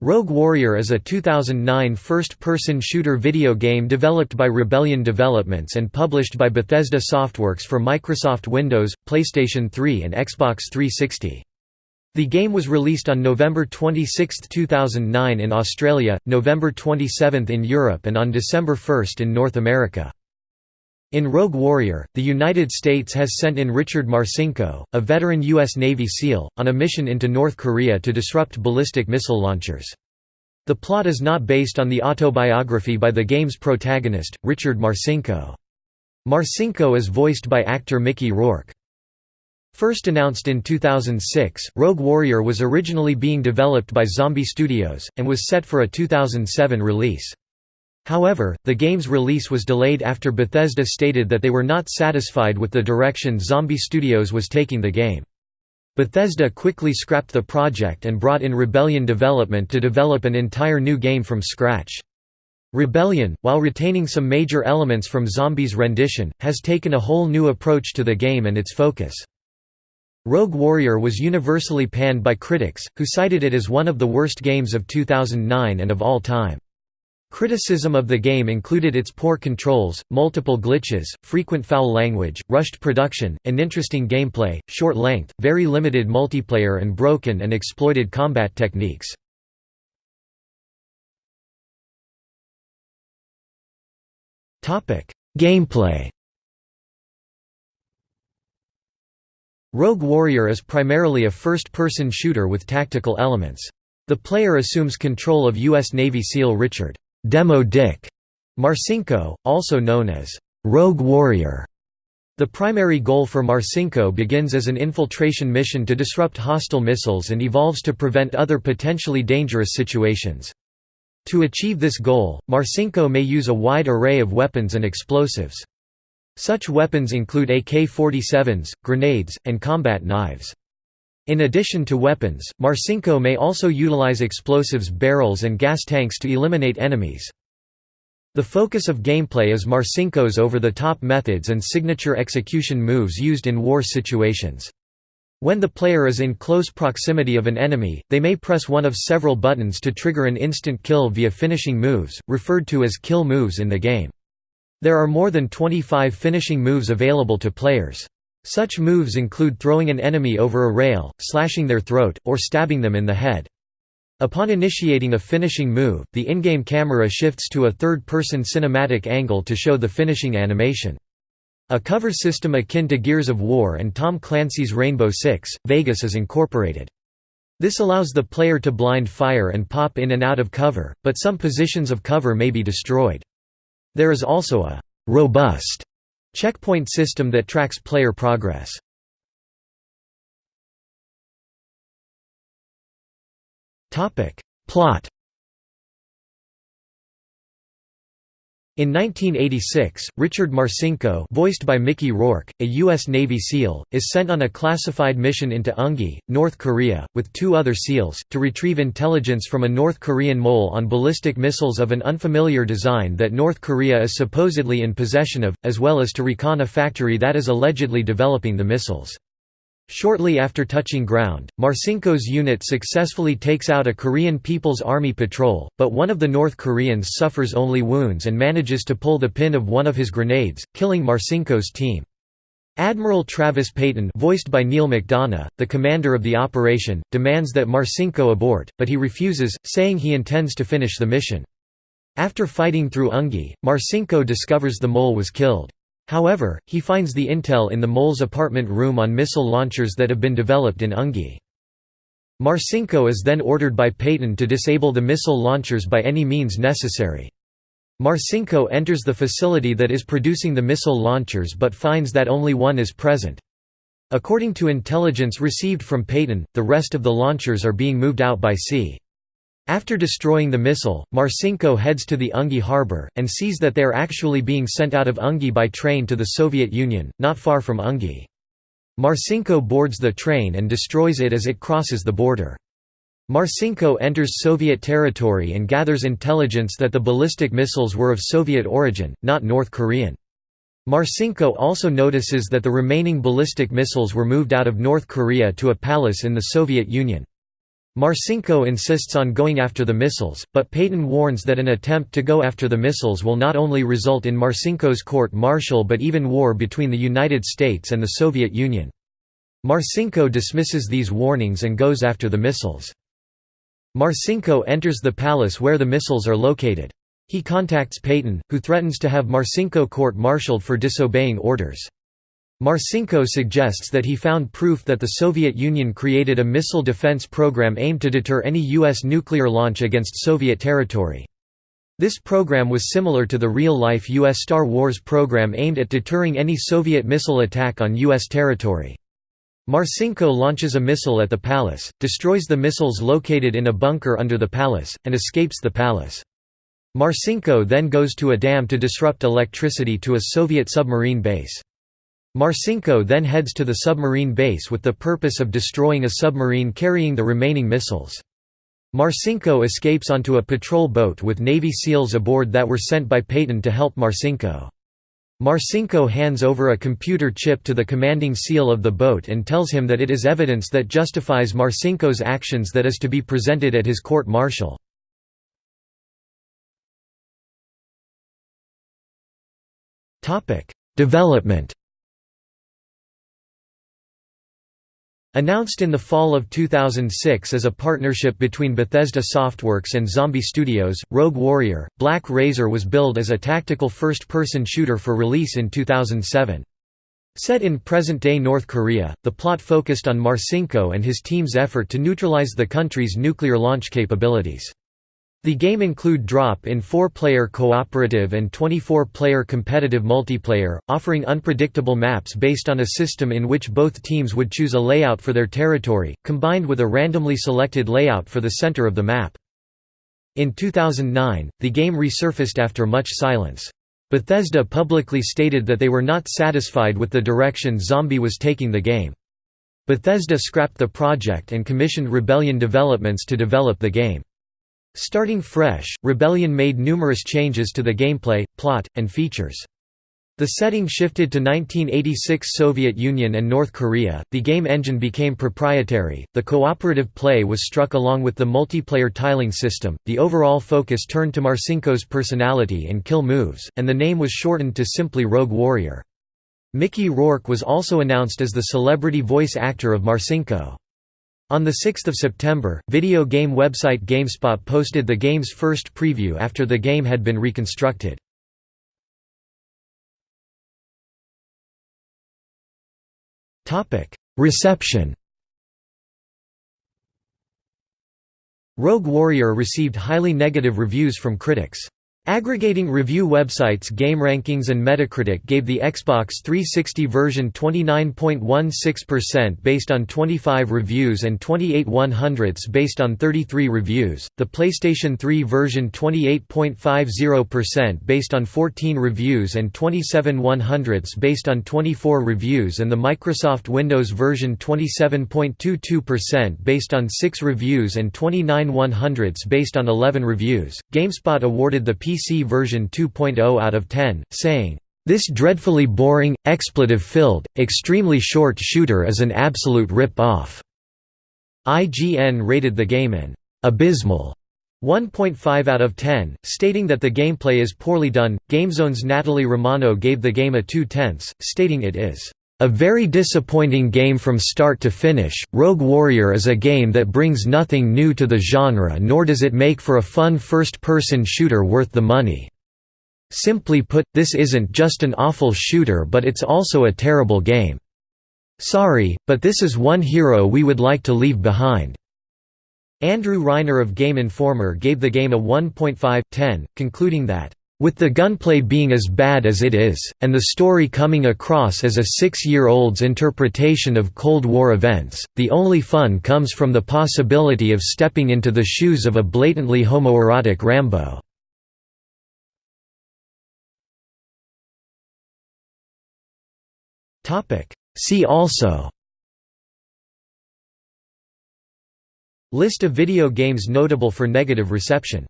Rogue Warrior is a 2009 first-person shooter video game developed by Rebellion Developments and published by Bethesda Softworks for Microsoft Windows, PlayStation 3 and Xbox 360. The game was released on November 26, 2009 in Australia, November 27 in Europe and on December 1 in North America. In Rogue Warrior, the United States has sent in Richard Marcinko, a veteran U.S. Navy SEAL, on a mission into North Korea to disrupt ballistic missile launchers. The plot is not based on the autobiography by the game's protagonist, Richard Marcinko. Marcinko is voiced by actor Mickey Rourke. First announced in 2006, Rogue Warrior was originally being developed by Zombie Studios, and was set for a 2007 release. However, the game's release was delayed after Bethesda stated that they were not satisfied with the direction Zombie Studios was taking the game. Bethesda quickly scrapped the project and brought in Rebellion Development to develop an entire new game from scratch. Rebellion, while retaining some major elements from Zombies' rendition, has taken a whole new approach to the game and its focus. Rogue Warrior was universally panned by critics, who cited it as one of the worst games of 2009 and of all time. Criticism of the game included its poor controls, multiple glitches, frequent foul language, rushed production, uninteresting gameplay, short length, very limited multiplayer and broken and exploited combat techniques. Gameplay Rogue Warrior is primarily a first-person shooter with tactical elements. The player assumes control of U.S. Navy SEAL Richard Demo Dick Marcinko, also known as Rogue Warrior. The primary goal for Marcinko begins as an infiltration mission to disrupt hostile missiles and evolves to prevent other potentially dangerous situations. To achieve this goal, Marcinko may use a wide array of weapons and explosives. Such weapons include AK-47s, grenades, and combat knives. In addition to weapons, Marcinko may also utilize explosives barrels and gas tanks to eliminate enemies. The focus of gameplay is Marcinko's over-the-top methods and signature execution moves used in war situations. When the player is in close proximity of an enemy, they may press one of several buttons to trigger an instant kill via finishing moves, referred to as kill moves in the game. There are more than 25 finishing moves available to players. Such moves include throwing an enemy over a rail, slashing their throat, or stabbing them in the head. Upon initiating a finishing move, the in-game camera shifts to a third-person cinematic angle to show the finishing animation. A cover system akin to Gears of War and Tom Clancy's Rainbow Six, Vegas is incorporated. This allows the player to blind fire and pop in and out of cover, but some positions of cover may be destroyed. There is also a «robust» Checkpoint system that tracks player progress. Plot In 1986, Richard Marcinko voiced by Mickey Rourke, a U.S. Navy SEAL, is sent on a classified mission into Eungi, North Korea, with two other SEALs, to retrieve intelligence from a North Korean mole on ballistic missiles of an unfamiliar design that North Korea is supposedly in possession of, as well as to recon a factory that is allegedly developing the missiles. Shortly after touching ground, Marcinko's unit successfully takes out a Korean People's Army patrol, but one of the North Koreans suffers only wounds and manages to pull the pin of one of his grenades, killing Marcinko's team. Admiral Travis Payton voiced by Neal McDonough, the commander of the operation, demands that Marcinko abort, but he refuses, saying he intends to finish the mission. After fighting through Ungi, Marcinko discovers the mole was killed. However, he finds the intel in the mole's apartment room on missile launchers that have been developed in Ungi. Marcinko is then ordered by Payton to disable the missile launchers by any means necessary. Marcinko enters the facility that is producing the missile launchers but finds that only one is present. According to intelligence received from Payton, the rest of the launchers are being moved out by sea. After destroying the missile, Marcinko heads to the Ungi harbor, and sees that they are actually being sent out of Ungi by train to the Soviet Union, not far from Ungi. Marcinko boards the train and destroys it as it crosses the border. Marcinko enters Soviet territory and gathers intelligence that the ballistic missiles were of Soviet origin, not North Korean. Marcinko also notices that the remaining ballistic missiles were moved out of North Korea to a palace in the Soviet Union. Marcinko insists on going after the missiles, but Peyton warns that an attempt to go after the missiles will not only result in Marcinko's court-martial but even war between the United States and the Soviet Union. Marcinko dismisses these warnings and goes after the missiles. Marcinko enters the palace where the missiles are located. He contacts Peyton, who threatens to have Marcinko court-martialed for disobeying orders. Marcinko suggests that he found proof that the Soviet Union created a missile defense program aimed to deter any U.S. nuclear launch against Soviet territory. This program was similar to the real-life U.S. Star Wars program aimed at deterring any Soviet missile attack on U.S. territory. Marcinko launches a missile at the palace, destroys the missiles located in a bunker under the palace, and escapes the palace. Marcinko then goes to a dam to disrupt electricity to a Soviet submarine base. Marcinko then heads to the submarine base with the purpose of destroying a submarine carrying the remaining missiles. Marcinko escapes onto a patrol boat with Navy SEALs aboard that were sent by Peyton to help Marcinko. Marcinko hands over a computer chip to the commanding SEAL of the boat and tells him that it is evidence that justifies Marcinko's actions that is to be presented at his court-martial. Development Announced in the fall of 2006 as a partnership between Bethesda Softworks and Zombie Studios, Rogue Warrior, Black Razor was billed as a tactical first-person shooter for release in 2007. Set in present-day North Korea, the plot focused on Marcinko and his team's effort to neutralize the country's nuclear launch capabilities. The game include drop-in 4-player cooperative and 24-player competitive multiplayer, offering unpredictable maps based on a system in which both teams would choose a layout for their territory, combined with a randomly selected layout for the center of the map. In 2009, the game resurfaced after much silence. Bethesda publicly stated that they were not satisfied with the direction Zombie was taking the game. Bethesda scrapped the project and commissioned Rebellion Developments to develop the game. Starting fresh, Rebellion made numerous changes to the gameplay, plot, and features. The setting shifted to 1986 Soviet Union and North Korea, the game engine became proprietary, the cooperative play was struck along with the multiplayer tiling system, the overall focus turned to Marcinko's personality and kill moves, and the name was shortened to simply Rogue Warrior. Mickey Rourke was also announced as the celebrity voice actor of Marcinko. On 6 September, video game website GameSpot posted the game's first preview after the game had been reconstructed. Reception Rogue Warrior received highly negative reviews from critics. Aggregating review websites GameRankings and Metacritic gave the Xbox 360 version 29.16% based on 25 reviews and 28 100ths based on 33 reviews, the PlayStation 3 version 28.50% based on 14 reviews and 27 100ths based on 24 reviews and the Microsoft Windows version 27.22% based on 6 reviews and 29 100ths based on 11 reviews. GameSpot awarded the PC PC version 2.0 out of 10, saying, "...this dreadfully boring, expletive-filled, extremely short shooter is an absolute rip-off." IGN rated the game an "...abysmal." 1.5 out of 10, stating that the gameplay is poorly done. GameZone's Natalie Romano gave the game a 2 tenths, stating it is a very disappointing game from start to finish, Rogue Warrior is a game that brings nothing new to the genre nor does it make for a fun first-person shooter worth the money. Simply put, this isn't just an awful shooter but it's also a terrible game. Sorry, but this is one hero we would like to leave behind." Andrew Reiner of Game Informer gave the game a 1.5/10, concluding that with the gunplay being as bad as it is, and the story coming across as a six-year-old's interpretation of Cold War events, the only fun comes from the possibility of stepping into the shoes of a blatantly homoerotic Rambo. See also List of video games notable for negative reception